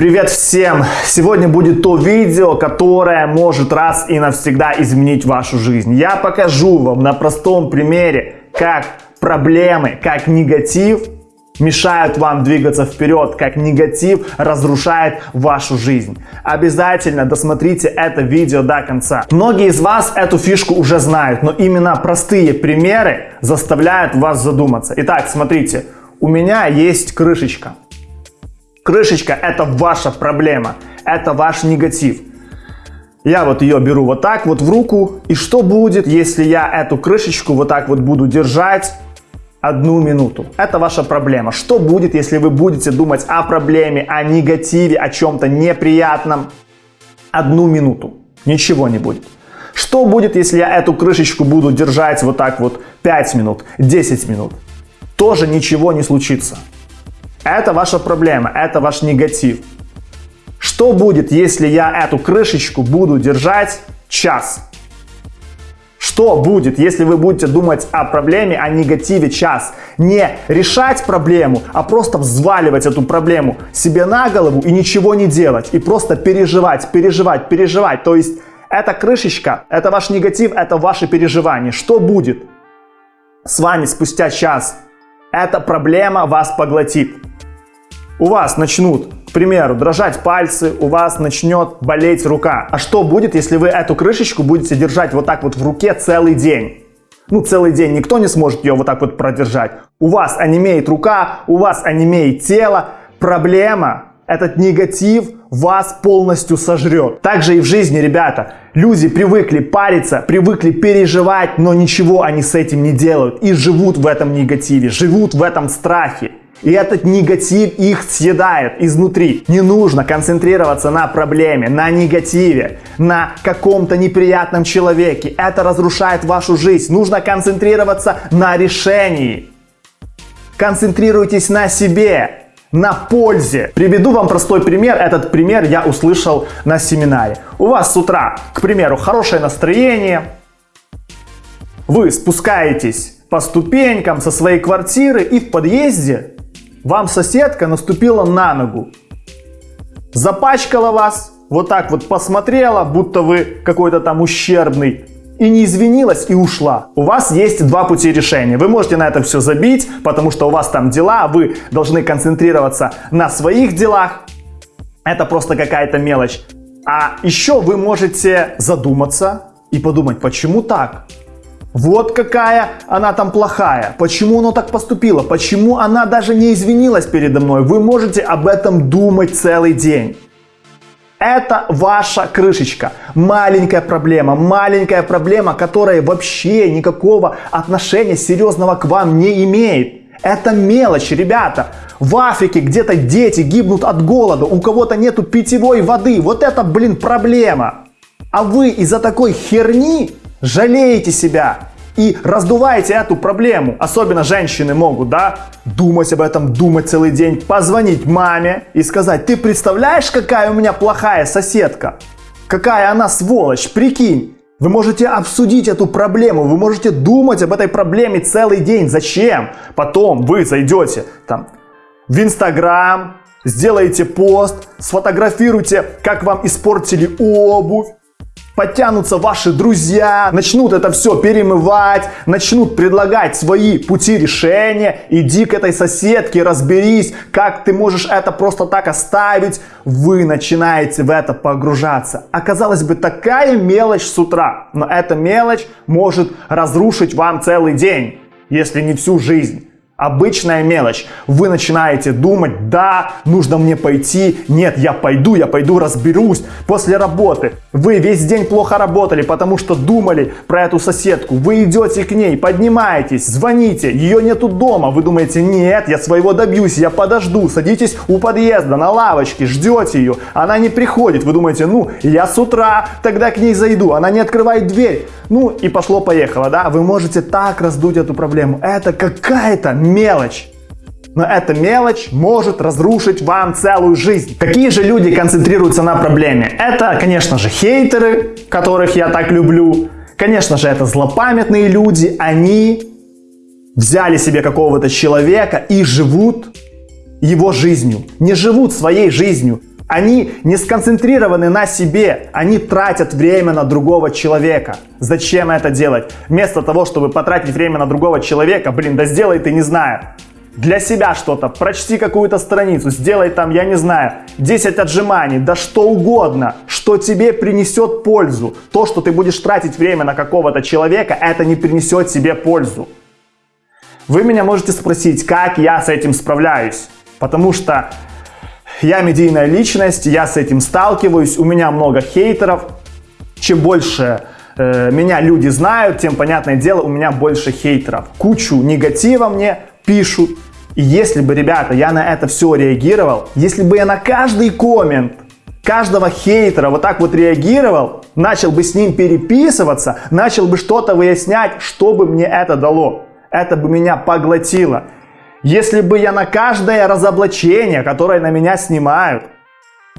Привет всем! Сегодня будет то видео, которое может раз и навсегда изменить вашу жизнь. Я покажу вам на простом примере, как проблемы, как негатив мешают вам двигаться вперед, как негатив разрушает вашу жизнь. Обязательно досмотрите это видео до конца. Многие из вас эту фишку уже знают, но именно простые примеры заставляют вас задуматься. Итак, смотрите, у меня есть крышечка. Крышечка – это ваша проблема, это ваш негатив. Я вот ее беру вот так вот в руку. И что будет, если я эту крышечку вот так вот буду держать одну минуту? Это ваша проблема. Что будет, если вы будете думать о проблеме, о негативе, о чем-то неприятном одну минуту? Ничего не будет. Что будет, если я эту крышечку буду держать вот так вот 5 минут, 10 минут? Тоже ничего не случится. Это ваша проблема, это ваш негатив. Что будет, если я эту крышечку буду держать час? Что будет, если вы будете думать о проблеме, о негативе час? Не решать проблему, а просто взваливать эту проблему себе на голову и ничего не делать. И просто переживать, переживать, переживать. То есть эта крышечка, это ваш негатив, это ваши переживания. Что будет с вами спустя час? Эта проблема вас поглотит у вас начнут, к примеру, дрожать пальцы, у вас начнет болеть рука. А что будет, если вы эту крышечку будете держать вот так вот в руке целый день? Ну, целый день никто не сможет ее вот так вот продержать. У вас онемеет рука, у вас онемеет тело. Проблема, этот негатив вас полностью сожрет. Также и в жизни, ребята. Люди привыкли париться, привыкли переживать, но ничего они с этим не делают. И живут в этом негативе, живут в этом страхе. И этот негатив их съедает изнутри. Не нужно концентрироваться на проблеме, на негативе, на каком-то неприятном человеке. Это разрушает вашу жизнь. Нужно концентрироваться на решении. Концентрируйтесь на себе, на пользе. Приведу вам простой пример. Этот пример я услышал на семинаре. У вас с утра, к примеру, хорошее настроение. Вы спускаетесь по ступенькам со своей квартиры и в подъезде вам соседка наступила на ногу, запачкала вас, вот так вот посмотрела, будто вы какой-то там ущербный, и не извинилась и ушла. У вас есть два пути решения. Вы можете на это все забить, потому что у вас там дела, вы должны концентрироваться на своих делах. Это просто какая-то мелочь. А еще вы можете задуматься и подумать, почему так? Вот какая она там плохая. Почему она так поступила? Почему она даже не извинилась передо мной? Вы можете об этом думать целый день. Это ваша крышечка. Маленькая проблема, маленькая проблема, которая вообще никакого отношения серьезного к вам не имеет. Это мелочь, ребята. В Африке где-то дети гибнут от голода, у кого-то нету питьевой воды. Вот это, блин, проблема. А вы из-за такой херни жалеете себя и раздуваете эту проблему. Особенно женщины могут, да, думать об этом, думать целый день, позвонить маме и сказать, ты представляешь, какая у меня плохая соседка? Какая она сволочь, прикинь. Вы можете обсудить эту проблему, вы можете думать об этой проблеме целый день. Зачем? Потом вы зайдете там в Инстаграм, сделаете пост, сфотографируйте, как вам испортили обувь, подтянутся ваши друзья, начнут это все перемывать, начнут предлагать свои пути решения. Иди к этой соседке, разберись, как ты можешь это просто так оставить. Вы начинаете в это погружаться. Оказалось бы, такая мелочь с утра, но эта мелочь может разрушить вам целый день, если не всю жизнь. Обычная мелочь. Вы начинаете думать, да, нужно мне пойти, нет, я пойду, я пойду разберусь. После работы вы весь день плохо работали, потому что думали про эту соседку. Вы идете к ней, поднимаетесь, звоните, ее нету дома. Вы думаете, нет, я своего добьюсь, я подожду. Садитесь у подъезда на лавочке, ждете ее. Она не приходит. Вы думаете, ну, я с утра тогда к ней зайду. Она не открывает дверь. Ну и пошло-поехало, да? Вы можете так раздуть эту проблему. Это какая-то мелочь. Но эта мелочь может разрушить вам целую жизнь. Какие же люди концентрируются на проблеме? Это, конечно же, хейтеры, которых я так люблю. Конечно же, это злопамятные люди. Они взяли себе какого-то человека и живут его жизнью. Не живут своей жизнью. Они не сконцентрированы на себе, они тратят время на другого человека. Зачем это делать? Вместо того, чтобы потратить время на другого человека, блин, да сделай ты, не знаю, для себя что-то, прочти какую-то страницу, сделай там, я не знаю, 10 отжиманий, да что угодно, что тебе принесет пользу. То, что ты будешь тратить время на какого-то человека, это не принесет тебе пользу. Вы меня можете спросить, как я с этим справляюсь, потому что я медийная личность, я с этим сталкиваюсь, у меня много хейтеров. Чем больше э, меня люди знают, тем, понятное дело, у меня больше хейтеров. Кучу негатива мне пишут. И если бы, ребята, я на это все реагировал, если бы я на каждый коммент каждого хейтера вот так вот реагировал, начал бы с ним переписываться, начал бы что-то выяснять, что бы мне это дало. Это бы меня поглотило. Если бы я на каждое разоблачение, которое на меня снимают,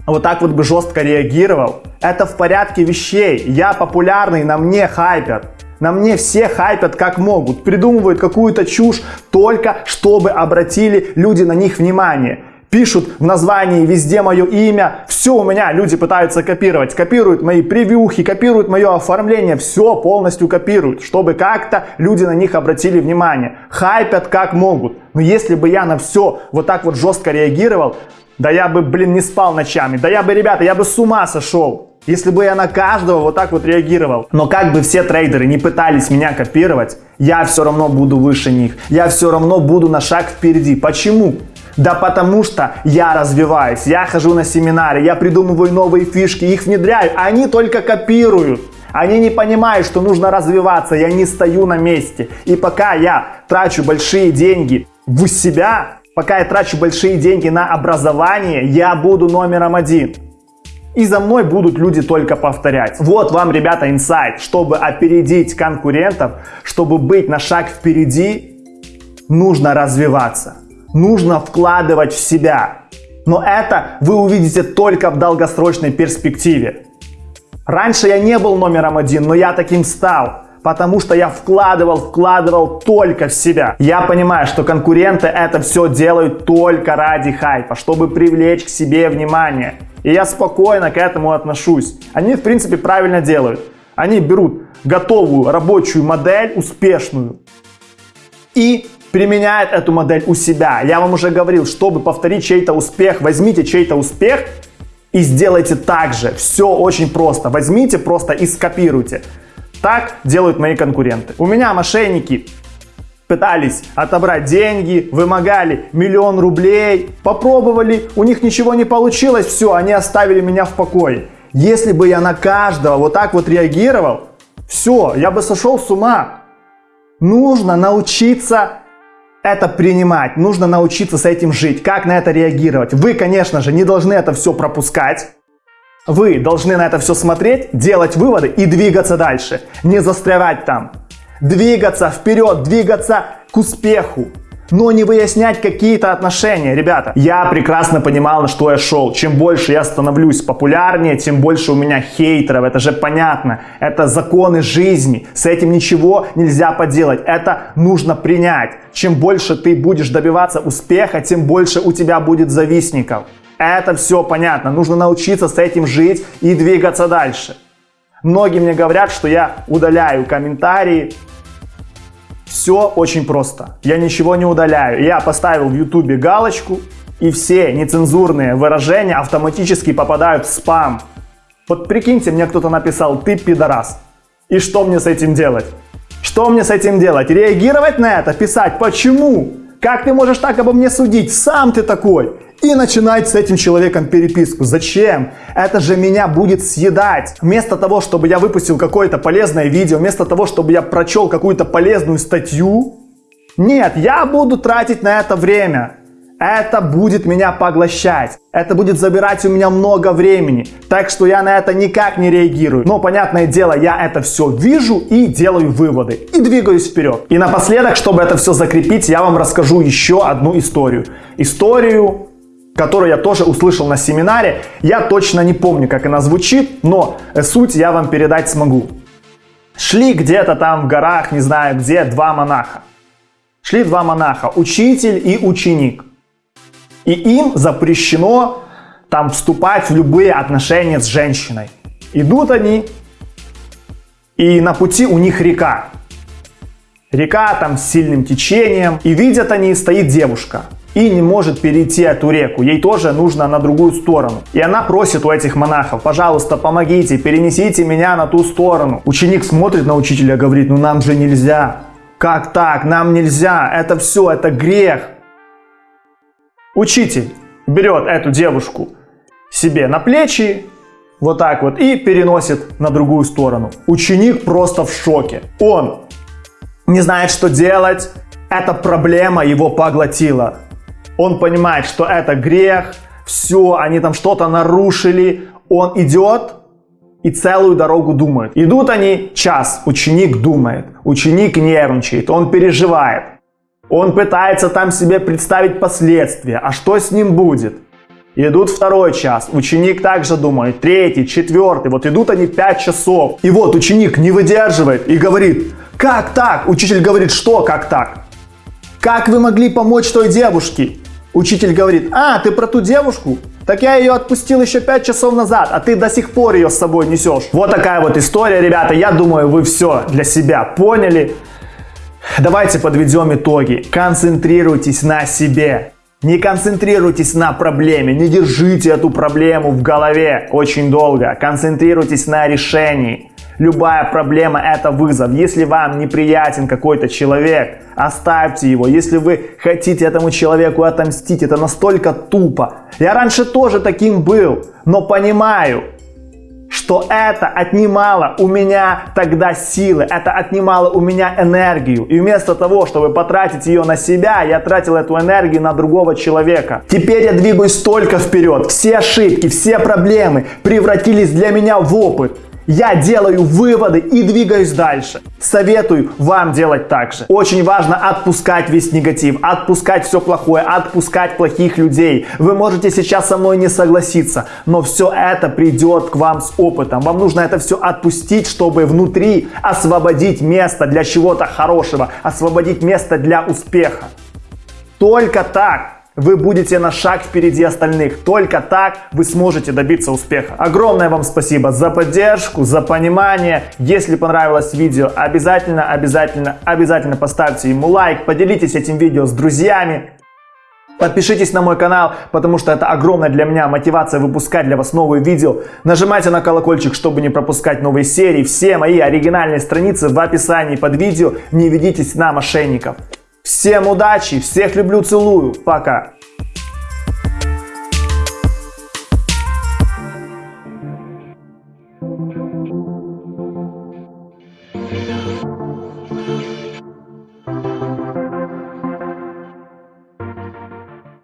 вот так вот бы жестко реагировал, это в порядке вещей. Я популярный, на мне хайпят. На мне все хайпят как могут, придумывают какую-то чушь только чтобы обратили люди на них внимание пишут в названии везде мое имя, все у меня люди пытаются копировать, копируют мои превьюхи, копируют мое оформление, все полностью копируют, чтобы как-то люди на них обратили внимание, хайпят как могут. Но если бы я на все вот так вот жестко реагировал, да я бы, блин, не спал ночами, да я бы, ребята, я бы с ума сошел. Если бы я на каждого вот так вот реагировал. Но как бы все трейдеры не пытались меня копировать, я все равно буду выше них. Я все равно буду на шаг впереди. Почему? Да потому что я развиваюсь, я хожу на семинары, я придумываю новые фишки, их внедряю, а они только копируют. Они не понимают, что нужно развиваться, я не стою на месте. И пока я трачу большие деньги в себя, пока я трачу большие деньги на образование, я буду номером один. И за мной будут люди только повторять. Вот вам, ребята, инсайт. Чтобы опередить конкурентов, чтобы быть на шаг впереди, нужно развиваться нужно вкладывать в себя. Но это вы увидите только в долгосрочной перспективе. Раньше я не был номером один, но я таким стал. Потому что я вкладывал, вкладывал только в себя. Я понимаю, что конкуренты это все делают только ради хайпа, чтобы привлечь к себе внимание. И я спокойно к этому отношусь. Они, в принципе, правильно делают. Они берут готовую рабочую модель, успешную, и применяет эту модель у себя. Я вам уже говорил, чтобы повторить чей-то успех, возьмите чей-то успех и сделайте так же. Все очень просто. Возьмите просто и скопируйте. Так делают мои конкуренты. У меня мошенники пытались отобрать деньги, вымогали миллион рублей, попробовали, у них ничего не получилось, все, они оставили меня в покое. Если бы я на каждого вот так вот реагировал, все, я бы сошел с ума. Нужно научиться это принимать, нужно научиться с этим жить, как на это реагировать. Вы, конечно же, не должны это все пропускать. Вы должны на это все смотреть, делать выводы и двигаться дальше. Не застревать там. Двигаться вперед, двигаться к успеху но не выяснять какие-то отношения. Rебята, я прекрасно понимал, на что я шел. Чем больше я становлюсь популярнее, тем больше у меня хейтеров. Это же понятно. Это законы жизни. С этим ничего нельзя поделать. Это нужно принять. Чем больше ты будешь добиваться успеха, тем больше у тебя будет завистников. Это все понятно. Нужно научиться с этим жить и двигаться дальше. Многие мне говорят, что я удаляю комментарии, все очень просто. Я ничего не удаляю. Я поставил в YouTube галочку, и все нецензурные выражения автоматически попадают в спам. Вот прикиньте, мне кто-то написал «ты пидорас». И что мне с этим делать? Что мне с этим делать? Реагировать на это? Писать «почему?» Как ты можешь так обо мне судить? Сам ты такой и начинать с этим человеком переписку. Зачем? Это же меня будет съедать. Вместо того, чтобы я выпустил какое-то полезное видео, вместо того, чтобы я прочел какую-то полезную статью, нет, я буду тратить на это время. Это будет меня поглощать. Это будет забирать у меня много времени. Так что я на это никак не реагирую. Но, понятное дело, я это все вижу и делаю выводы. И двигаюсь вперед. И напоследок, чтобы это все закрепить, я вам расскажу еще одну историю. Историю которую я тоже услышал на семинаре. Я точно не помню, как она звучит, но суть я вам передать смогу. Шли где-то там в горах, не знаю где, два монаха. Шли два монаха, учитель и ученик. И им запрещено там вступать в любые отношения с женщиной. Идут они, и на пути у них река. Река там с сильным течением, и видят они, стоит девушка и не может перейти эту реку. Ей тоже нужно на другую сторону. И она просит у этих монахов, пожалуйста, помогите, перенесите меня на ту сторону. Ученик смотрит на учителя, говорит, ну нам же нельзя. Как так? Нам нельзя. Это все, это грех. Учитель берет эту девушку себе на плечи, вот так вот, и переносит на другую сторону. Ученик просто в шоке. Он не знает, что делать. Эта проблема его поглотила. Он понимает, что это грех, все, они там что-то нарушили. Он идет и целую дорогу думает. Идут они час, ученик думает, ученик нервничает, он переживает. Он пытается там себе представить последствия, а что с ним будет. Идут второй час, ученик также думает, третий, четвертый, вот идут они пять часов. И вот ученик не выдерживает и говорит, как так? Учитель говорит, что как так? Как вы могли помочь той девушке? Учитель говорит, а, ты про ту девушку? Так я ее отпустил еще 5 часов назад, а ты до сих пор ее с собой несешь. Вот такая вот история, ребята. Я думаю, вы все для себя поняли. Давайте подведем итоги. Концентрируйтесь на себе. Не концентрируйтесь на проблеме, не держите эту проблему в голове очень долго. Концентрируйтесь на решении. Любая проблема это вызов. Если вам неприятен какой-то человек, оставьте его. Если вы хотите этому человеку отомстить, это настолько тупо. Я раньше тоже таким был, но понимаю, что это отнимало у меня тогда силы, это отнимало у меня энергию. И вместо того, чтобы потратить ее на себя, я тратил эту энергию на другого человека. Теперь я двигаюсь только вперед. Все ошибки, все проблемы превратились для меня в опыт. Я делаю выводы и двигаюсь дальше. Советую вам делать так же. Очень важно отпускать весь негатив, отпускать все плохое, отпускать плохих людей. Вы можете сейчас со мной не согласиться, но все это придет к вам с опытом. Вам нужно это все отпустить, чтобы внутри освободить место для чего-то хорошего, освободить место для успеха. Только так вы будете на шаг впереди остальных. Только так вы сможете добиться успеха. Огромное вам спасибо за поддержку, за понимание. Если понравилось видео, обязательно, обязательно, обязательно поставьте ему лайк, поделитесь этим видео с друзьями. Подпишитесь на мой канал, потому что это огромная для меня мотивация выпускать для вас новые видео. Нажимайте на колокольчик, чтобы не пропускать новые серии. Все мои оригинальные страницы в описании под видео. Не ведитесь на мошенников. Всем удачи, всех люблю, целую, пока.